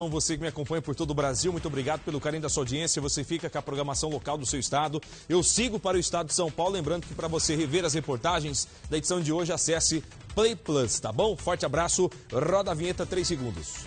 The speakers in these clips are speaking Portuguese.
Você que me acompanha por todo o Brasil, muito obrigado pelo carinho da sua audiência. Você fica com a programação local do seu estado. Eu sigo para o estado de São Paulo, lembrando que para você rever as reportagens da edição de hoje, acesse Play Plus, tá bom? Forte abraço, roda a vinheta 3 segundos.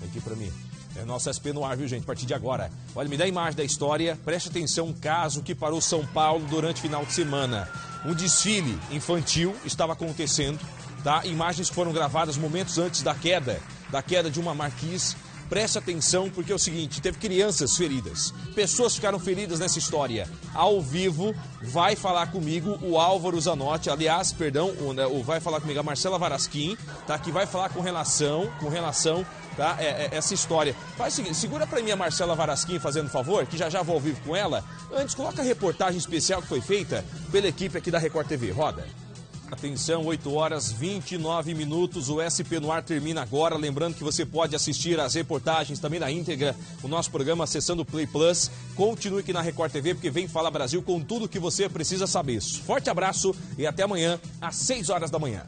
Vem aqui para mim. É nosso SP no ar, viu, gente? A partir de agora. Olha, me dá a imagem da história. Preste atenção, um caso que parou São Paulo durante o final de semana. Um desfile infantil estava acontecendo, tá? Imagens foram gravadas momentos antes da queda, da queda de uma marquise. Preste atenção, porque é o seguinte: teve crianças feridas. Pessoas ficaram feridas nessa história. Ao vivo, vai falar comigo o Álvaro Zanotti, aliás, perdão, né, o vai falar comigo a Marcela Varasquim, tá? Que vai falar com relação, com relação tá? É, é, essa história. Faz o seguinte, segura pra mim a Marcela Varasquim fazendo favor, que já já vou ao vivo com ela. Antes, coloca a reportagem especial que foi feita pela equipe aqui da Record TV. Roda. Atenção, 8 horas 29 minutos. O SP no ar termina agora. Lembrando que você pode assistir as reportagens também na íntegra, o nosso programa acessando o Play Plus. Continue aqui na Record TV, porque vem Fala Brasil com tudo o que você precisa saber. Forte abraço e até amanhã, às 6 horas da manhã.